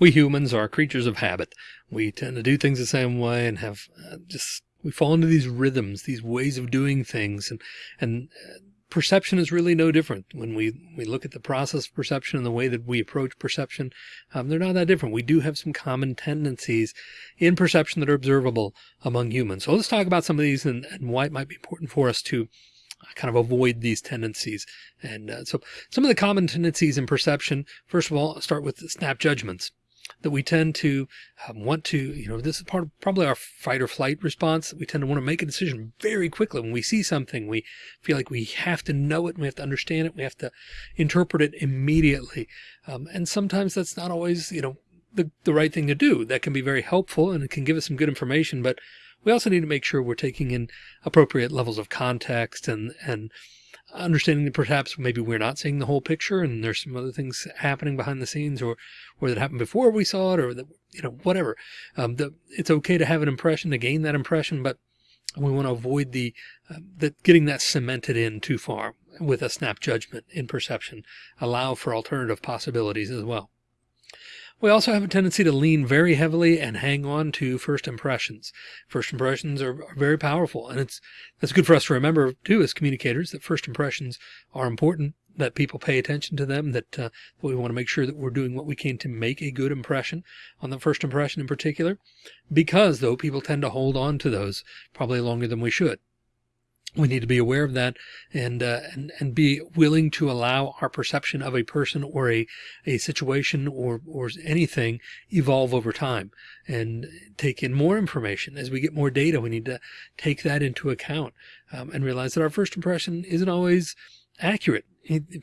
we humans are creatures of habit. We tend to do things the same way and have uh, just, we fall into these rhythms, these ways of doing things. And, and uh, perception is really no different. When we, we look at the process of perception and the way that we approach perception, um, they're not that different. We do have some common tendencies in perception that are observable among humans. So let's talk about some of these and, and why it might be important for us to kind of avoid these tendencies. And uh, so some of the common tendencies in perception, first of all, start with snap judgments that we tend to um, want to, you know, this is part of probably our fight or flight response. We tend to want to make a decision very quickly. When we see something, we feel like we have to know it. We have to understand it. We have to interpret it immediately. Um, and sometimes that's not always, you know, the, the right thing to do. That can be very helpful and it can give us some good information, but we also need to make sure we're taking in appropriate levels of context and, and understanding that perhaps maybe we're not seeing the whole picture and there's some other things happening behind the scenes or, or that happened before we saw it or that, you know, whatever. Um, the, it's okay to have an impression to gain that impression, but we want to avoid the, uh, that getting that cemented in too far with a snap judgment in perception, allow for alternative possibilities as well. We also have a tendency to lean very heavily and hang on to first impressions. First impressions are, are very powerful. And it's, that's good for us to remember too, as communicators, that first impressions are important, that people pay attention to them, that uh, we want to make sure that we're doing what we can to make a good impression on the first impression in particular, because though people tend to hold on to those probably longer than we should we need to be aware of that and, uh, and, and be willing to allow our perception of a person or a, a situation or, or anything evolve over time and take in more information as we get more data. We need to take that into account um, and realize that our first impression isn't always accurate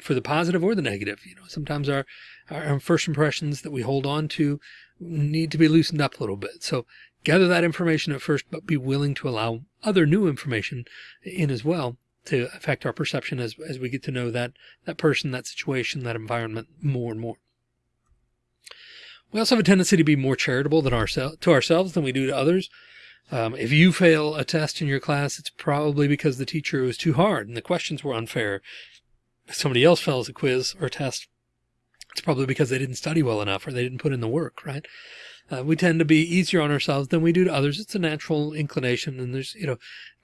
for the positive or the negative. You know, sometimes our, our first impressions that we hold on to need to be loosened up a little bit. So gather that information at first, but be willing to allow other new information in as well to affect our perception as, as we get to know that, that person, that situation, that environment more and more. We also have a tendency to be more charitable than ourselves to ourselves than we do to others. Um, if you fail a test in your class, it's probably because the teacher was too hard and the questions were unfair. If somebody else fails a quiz or test, it's probably because they didn't study well enough or they didn't put in the work, right? Uh, we tend to be easier on ourselves than we do to others. It's a natural inclination and there's, you know,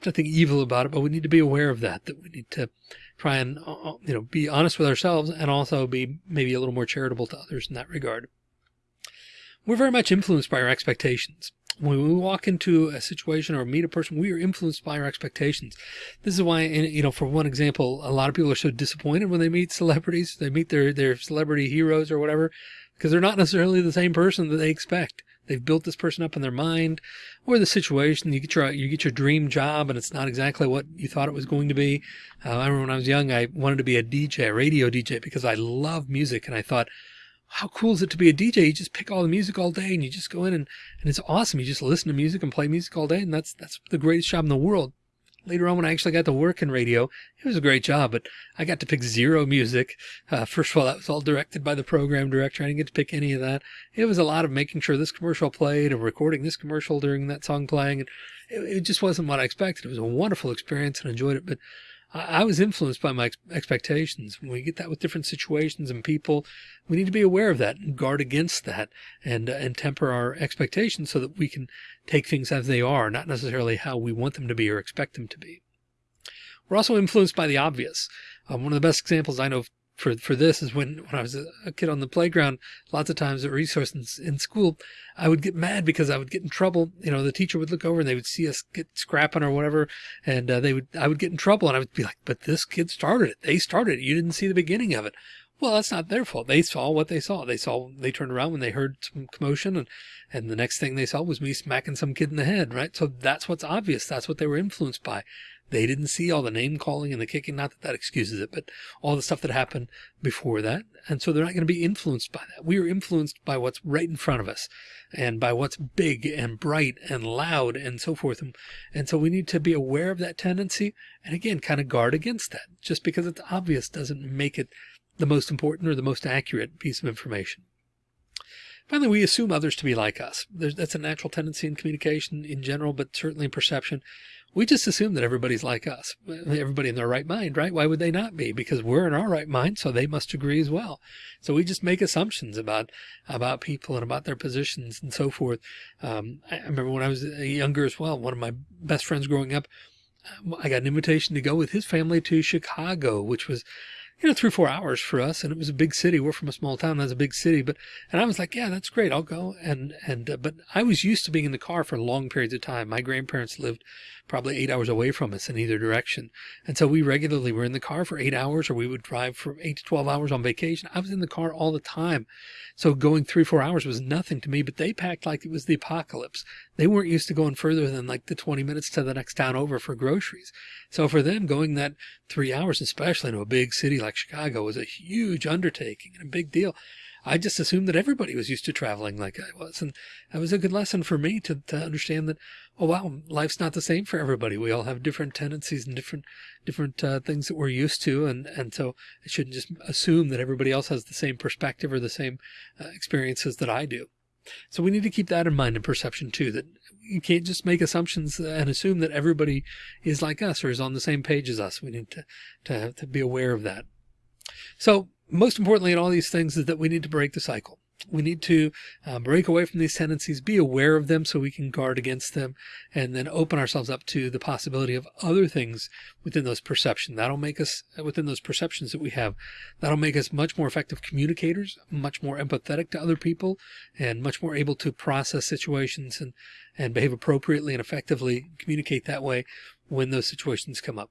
nothing evil about it, but we need to be aware of that, that we need to try and, uh, uh, you know, be honest with ourselves and also be maybe a little more charitable to others in that regard. We're very much influenced by our expectations. When we walk into a situation or meet a person, we are influenced by our expectations. This is why, you know, for one example, a lot of people are so disappointed when they meet celebrities, they meet their, their celebrity heroes or whatever, because they're not necessarily the same person that they expect. They've built this person up in their mind or the situation. You get your, you get your dream job and it's not exactly what you thought it was going to be. Uh, I remember when I was young, I wanted to be a DJ, a radio DJ, because I love music. And I thought, how cool is it to be a DJ? You just pick all the music all day and you just go in and, and it's awesome. You just listen to music and play music all day. And that's, that's the greatest job in the world later on when I actually got to work in radio, it was a great job, but I got to pick zero music. Uh, first of all, that was all directed by the program director. I didn't get to pick any of that. It was a lot of making sure this commercial played and recording this commercial during that song playing. And it, it just wasn't what I expected. It was a wonderful experience and enjoyed it, but I was influenced by my expectations. When we get that with different situations and people, we need to be aware of that and guard against that and, uh, and temper our expectations so that we can take things as they are, not necessarily how we want them to be or expect them to be. We're also influenced by the obvious. Um, one of the best examples I know for for this is when when I was a, kid on the playground, lots of times at resources in, in school, I would get mad because I would get in trouble. You know, the teacher would look over and they would see us get scrapping or whatever, and uh, they would I would get in trouble and I would be like, "But this kid started it. They started it. You didn't see the beginning of it." Well, that's not their fault. They saw what they saw. They saw, they turned around when they heard some commotion and, and the next thing they saw was me smacking some kid in the head, right? So that's what's obvious. That's what they were influenced by. They didn't see all the name calling and the kicking. Not that that excuses it, but all the stuff that happened before that. And so they're not going to be influenced by that. We are influenced by what's right in front of us and by what's big and bright and loud and so forth. And, and so we need to be aware of that tendency and again, kind of guard against that. Just because it's obvious doesn't make it the most important or the most accurate piece of information. Finally, we assume others to be like us. There's, that's a natural tendency in communication in general, but certainly in perception we just assume that everybody's like us, everybody in their right mind, right? Why would they not be? Because we're in our right mind, so they must agree as well. So we just make assumptions about about people and about their positions and so forth. Um, I remember when I was younger as well, one of my best friends growing up, I got an invitation to go with his family to Chicago, which was you know, three or four hours for us. And it was a big city. We're from a small town. That's a big city. But, and I was like, yeah, that's great. I'll go. And, and, uh, but I was used to being in the car for long periods of time. My grandparents lived probably eight hours away from us in either direction. And so we regularly were in the car for eight hours or we would drive for eight to 12 hours on vacation. I was in the car all the time. So going three, four hours was nothing to me, but they packed like it was the apocalypse. They weren't used to going further than like the 20 minutes to the next town over for groceries. So for them going that three hours, especially in a big city like Chicago was a huge undertaking and a big deal. I just assumed that everybody was used to traveling like I was. And that was a good lesson for me to, to understand that, oh, wow, life's not the same for everybody. We all have different tendencies and different, different uh, things that we're used to. And, and so I shouldn't just assume that everybody else has the same perspective or the same uh, experiences that I do. So we need to keep that in mind in perception too, that you can't just make assumptions and assume that everybody is like us or is on the same page as us. We need to, to, to be aware of that. So most importantly in all these things is that we need to break the cycle. We need to uh, break away from these tendencies, be aware of them so we can guard against them, and then open ourselves up to the possibility of other things within those perceptions. That'll make us, within those perceptions that we have, that'll make us much more effective communicators, much more empathetic to other people, and much more able to process situations and, and behave appropriately and effectively, communicate that way when those situations come up.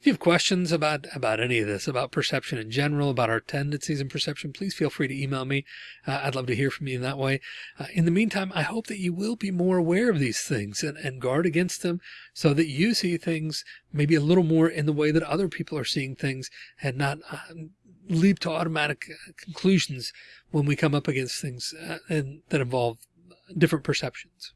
If you have questions about, about any of this, about perception in general, about our tendencies and perception, please feel free to email me. Uh, I'd love to hear from you in that way. Uh, in the meantime, I hope that you will be more aware of these things and, and guard against them so that you see things maybe a little more in the way that other people are seeing things and not uh, leap to automatic uh, conclusions when we come up against things uh, and that involve different perceptions.